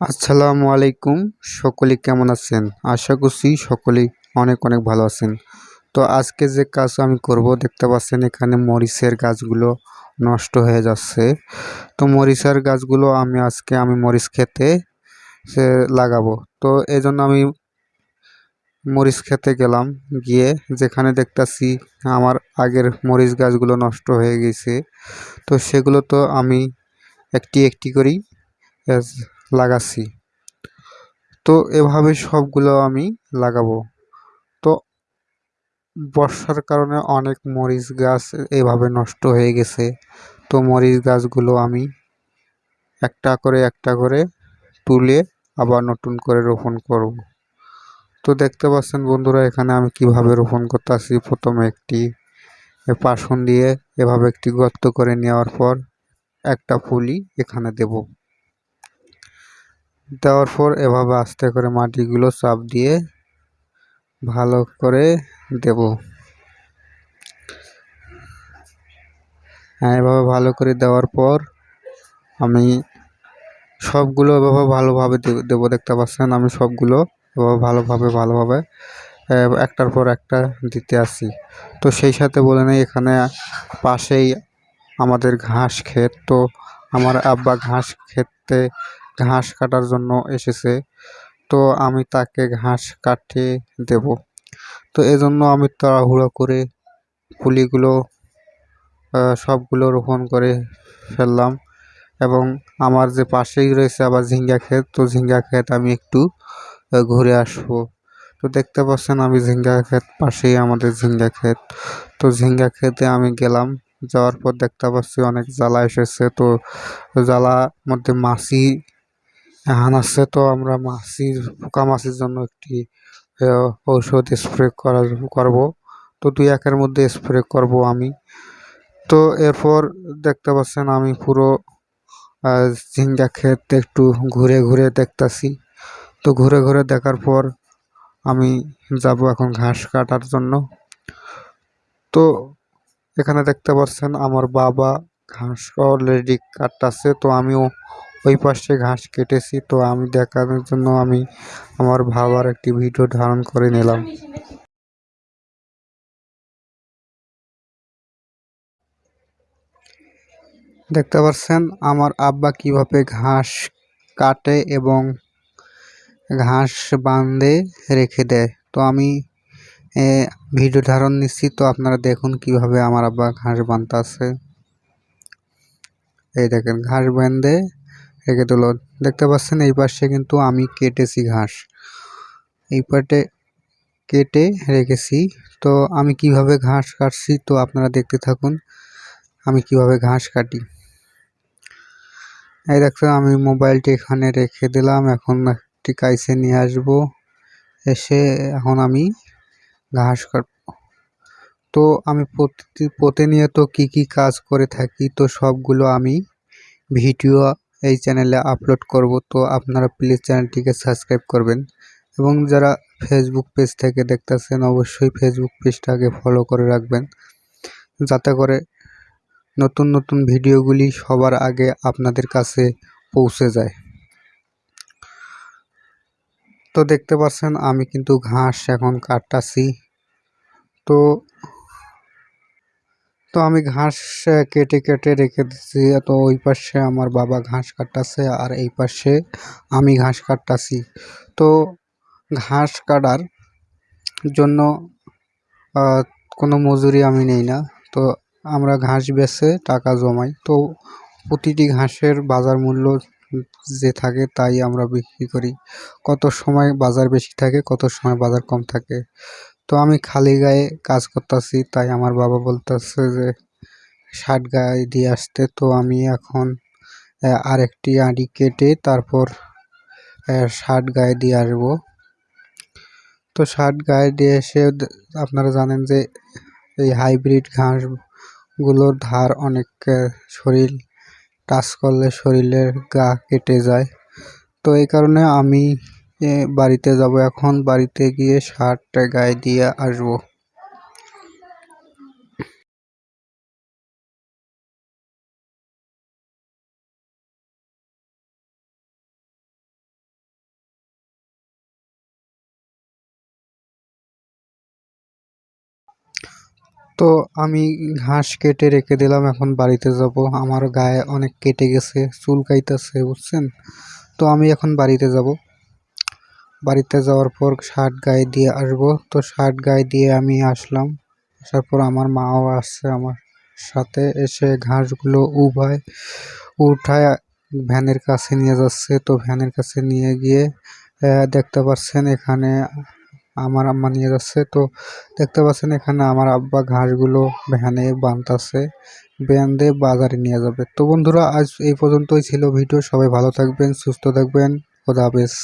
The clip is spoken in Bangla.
আসসালামু আলাইকুম। সকলে কেমন আছেন? আশা করছি সকলেই অনেক অনেক ভালো আছেন। তো আজকে যে কাজ আমি করব, দেখতে পাচ্ছেন এখানে মরিচের গাছগুলো নষ্ট হয়ে যাচ্ছে। তো মরিচের গাছগুলো আমি আজকে আমি মরিচ খেতে, সে লাগাবো। তো এই জন্য আমি মরিচ খেতে গেলাম। গিয়ে যেখানে দেখতাছি আমার আগের মরিচ গাছগুলো নষ্ট হয়ে গেছে। তো সেগুলো তো আমি একটি একটি করেই লাগাচ্ছি। তো এভাবে সবগুলো আমি লাগাবো। তো বর্ষার কারণে অনেক মরিচ গাছ এভাবে নষ্ট হয়ে গেছে। তো মরিচ গাছগুলো আমি একটা করে একটা করে তুলে আবার নতুন করে রোপণ করব। তো দেখতে পাচ্ছেন বন্ধুরা, এখানে আমি কীভাবে রোপণ করতেছি। প্রথমে একটি পাশন দিয়ে এভাবে একটি গর্ত করে নেওয়ার পর একটা ফুলি এখানে দেব। দেওয়ার পর এভাবে আস্তে করে মাটিগুলো চাপ দিয়ে ভালো করে দেব। হ্যাঁ এভাবে ভালো করে দেওয়ার পর আমি সবগুলো এভাবে ভালোভাবে দেবো, দেখতে পাচ্ছেন? আমি সবগুলো এভাবে ভালোভাবে ভালোভাবে একটার পর একটা দিতে আসি তো সেই সাথে বলে নেই, এখানে পাশেই আমাদের ঘাস ক্ষেত। তো আমার আব্বা ঘাস খেতে ঘাস কাটার জন্য এসেছে। তো আমি তাকে ঘাস কাটে দেব। তো এজন্য আমি তাড়াহুড়ো করে পুলিগুলো সবগুলো রোপণ করে ফেললাম এবং আমার যে পাশেই রয়েছে আবার ঝিঙ্গা ক্ষেত, তো ঝিঙ্গা ক্ষেত আমি একটু ঘুরে আসব। তো দেখতে পাচ্ছেন আমি ঝিঙ্গা ক্ষেত পাশেই আমাদের ঝিঙ্গা ক্ষেত। তো ঝিঙ্গা ক্ষেতে আমি গেলাম, যাওয়ার পর দেখতে পাচ্ছি অনেক জ্বালা এসেছে। তো জ্বালা মধ্যে মাছি হানাচ্ছে তো আমরা মাছির, পোকা মাছির জন্য একটি ঔষধ স্প্রে করা করব। তো দুই একের মধ্যে স্প্রে করব আমি। তো এরপর দেখতে পাচ্ছেন আমি পুরো ঝিঙ্গা ক্ষেত একটু ঘুরে ঘুরে দেখতেছি। তো ঘুরে ঘুরে দেখার পর আমি যাব এখন ঘাস কাটার জন্য। তো এখানে দেখতে পাচ্ছেন আমার বাবা ঘাস অলরেডি কাটতেছে। তো আমিও ওই পাশে ঘাস কেটেছি, তো আমি দেখানোর জন্য আমি আমার ভাবার একটি ভিডিও ধারণ করে নিলাম। দেখতে পাচ্ছেন, আমার আব্বা কীভাবে ঘাস কাটে এবং ঘাস বাঁধে রেখে দেয়। তো আমি ভিডিও ধারণ নিচ্ছি, তো আপনারা দেখুন কীভাবে আমার আব্বা ঘাস বাঁধতে আছে এই দেখেন, ঘাস বেঁধে রেখে দিল দেখতে পাচ্ছেন, এই পাশে কিন্তু আমি কেটেছি ঘাস। এই পাটে কেটে রেখেছি। তো আমি কীভাবে ঘাস কাটছি তো আপনারা দেখতে থাকুন। আমি কীভাবে ঘাস কাটি। এই দেখতে আমি মোবাইলটি এখানে রেখে দিলাম। এখন একটি কাইসে নিয়ে আসব। এসে এখন আমি ঘাস কাট, তো আমি প্রতি, প্রতিনিয়ত কি কি কাজ করে থাকি তো সবগুলো আমি ভিডিও এই চ্যানেলে আপলোড করব, তো আপনারা প্লিজ চ্যানেলটিকে সাবস্ক্রাইব করবেন। এবং যারা ফেসবুক পেজ থেকে দেখতেছেন, অবশ্যই ফেসবুক পেজটাকে ফলো করে রাখবেন। যাতে করে নতুন নতুন ভিডিওগুলি সবার আগে আপনাদের কাছে পৌঁছে যায়। তো দেখতে পাচ্ছেন, আমি কিন্তু ঘাস এখন কাটতাছি। তো তো আমি ঘাস কেটে কেটে রেখে দিচ্ছি তো ওই পাশে আমার বাবা ঘাস কাটতেছে আর এই পাশে আমি ঘাস কাটতাছি। তো ঘাস কাটার জন্য কোনো মজুরি আমি নেই না। তো আমরা ঘাস বেছে টাকা জমাই। তো প্রতিটি ঘাসের বাজার মূল্য যে থাকে তাই আমরা বিক্রি করি। কত সময় বাজার বেশি থাকে, কত সময় বাজার কম থাকে। তো আমি খালি গায়ে কাজ করতেছি, তাই আমার বাবা বলতেছে যে, ষাট গায়ে দিয়ে আসতে। তো আমি এখন আরেকটি আঁড়ি কেটে তারপর ষাট গায়ে দিয়ে আসব। তো ষাট গায়ে দিয়ে এসে আপনারা জানেন যে, এই হাইব্রিড ঘাসগুলোর ধার অনেক শরীর, টাচ করলে শরীরের গা কেটে যায়। তো এই কারণে আমি বাড়িতে যাব এখন, বাড়িতে গিয়ে শার্টটা গায়ে দিয়ে আসব। তো আমি ঘাস কেটে রেখে দিলাম, এখন বাড়িতে যাব। আমার গায়ে অনেক কেটে গেছে চুলকাইতেছে বুঝছেন? তো আমি এখন বাড়িতে যাব। বাড়িতে যাওয়ার পর শার্ট গায়ে দিয়ে আসব। তো শার্ট গায়ে দিয়ে আমি আসলাম। আসার পর আমার মাও আসছে আমার সাথে। এসে ঘাসগুলো উভায়, উঠায়, ভ্যানের কাছে নিয়ে যাচ্ছে। তো ভ্যানের কাছে নিয়ে গিয়ে দেখতে পাচ্ছেন এখানে আমার আম্মা নিয়ে যাচ্ছে। তো দেখতে পাচ্ছেন এখানে আমার আব্বা ঘাসগুলো ভ্যানে বানতাছে, বেঁধে বাজারে নিয়ে যাবে। তো বন্ধুরা, আজ এই পর্যন্তই ছিল ভিডিও। সবাই ভালো থাকবেন, সুস্থ থাকবেন। খোদা হাফেজ।